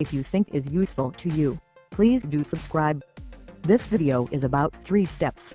If you think is useful to you, please do subscribe. This video is about 3 steps